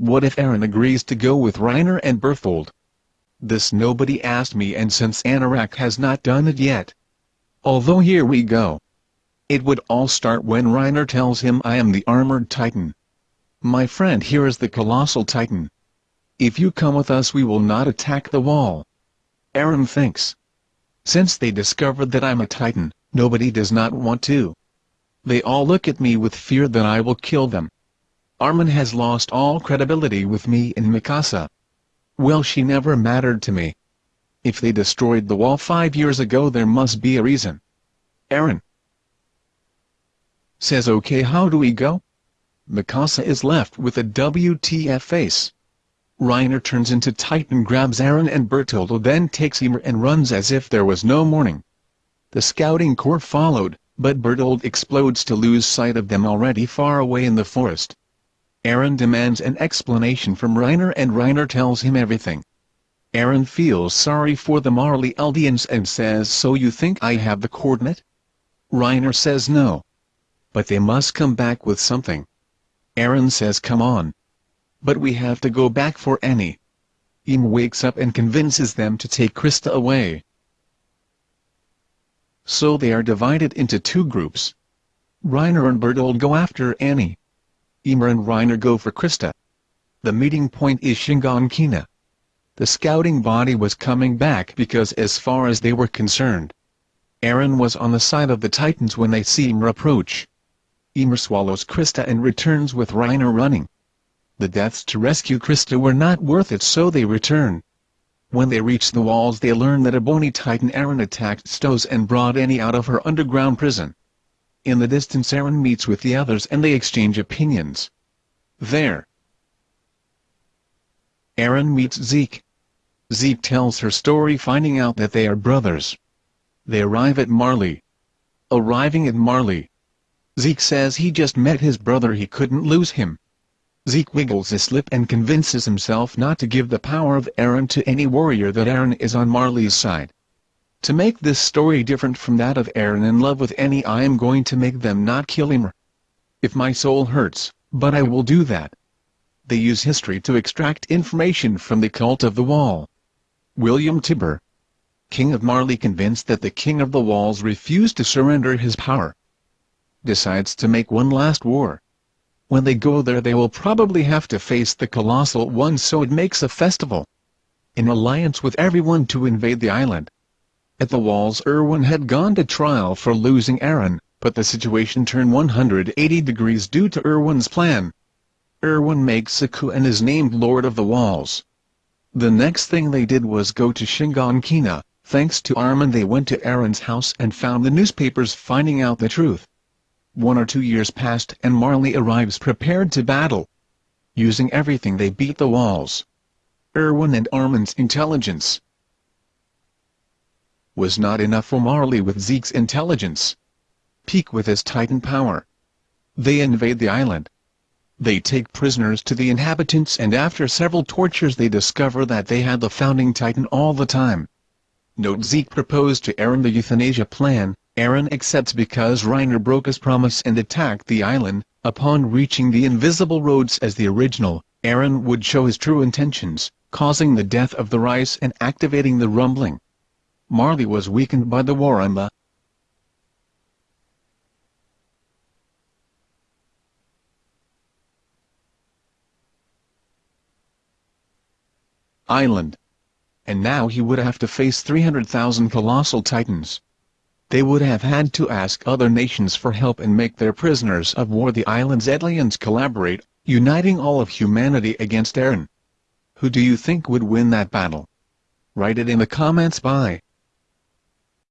What if Eren agrees to go with Reiner and Bertholdt? This nobody asked me and since Anorak has not done it yet. Although here we go. It would all start when Reiner tells him I am the armored titan. My friend here is the colossal titan. If you come with us we will not attack the wall. Eren thinks. Since they discovered that I'm a titan, nobody does not want to. They all look at me with fear that I will kill them. Armin has lost all credibility with me and Mikasa. Well she never mattered to me. If they destroyed the wall five years ago there must be a reason. Eren says okay how do we go? Mikasa is left with a WTF face. Reiner turns into Titan grabs Eren and Bertoldo then takes Ymir and runs as if there was no morning. The scouting corps followed, but Bertholdt explodes to lose sight of them already far away in the forest. Eren demands an explanation from Reiner and Reiner tells him everything. Eren feels sorry for the Marley Eldians and says so you think I have the coordinate? Reiner says no. But they must come back with something. Eren says come on. But we have to go back for Annie. Im wakes up and convinces them to take Krista away. So they are divided into two groups. Reiner and Bertholdt go after Annie. Ymir and Reiner go for Krista. The meeting point is Shiganshina. The scouting body was coming back because as far as they were concerned, Eren was on the side of the Titans when they see Ymir approach. Ymir swallows Krista and returns with Reiner running. The deaths to rescue Krista were not worth it so they return. When they reach the walls they learn that a bony Titan Eren attacked Stohess and brought Annie out of her underground prison. In the distance Eren meets with the others and they exchange opinions. There. Eren meets Zeke. Zeke tells her story finding out that they are brothers. They arrive at Marley. Arriving at Marley. Zeke says he just met his brother he couldn't lose him. Zeke wiggles his lip and convinces himself not to give the power of Eren to any warrior that Eren is on Marley's side. To make this story different from that of Eren in love with Annie I am going to make them not kill him. If my soul hurts, but I will do that. They use history to extract information from the cult of the wall. William Tybur King of Marley convinced that the King of the Walls refused to surrender his power. Decides to make one last war. When they go there they will probably have to face the Colossal One so it makes a festival. In alliance with everyone to invade the island. At the walls Erwin had gone to trial for losing Eren, but the situation turned 180 degrees due to Erwin's plan. Erwin makes a coup and is named Lord of the Walls. The next thing they did was go to Shiganshina, thanks to Armin they went to Eren's house and found the newspapers finding out the truth. One or two years passed and Marley arrives prepared to battle. Using everything they beat the walls. Erwin and Armin's intelligence, was not enough for Marley with Zeke's intelligence. Pieck with his titan power. They invade the island. They take prisoners to the inhabitants and after several tortures they discover that they had the founding titan all the time. Note Zeke proposed to Eren the euthanasia plan, Eren accepts because Reiner broke his promise and attacked the island, upon reaching the invisible roads as the original, Eren would show his true intentions, causing the death of the rice and activating the rumbling. Marley was weakened by the war on the island. And now he would have to face 300,000 colossal titans. They would have had to ask other nations for help and make their prisoners of war the island's aliens collaborate, uniting all of humanity against Eren. Who do you think would win that battle? Write it in the comments by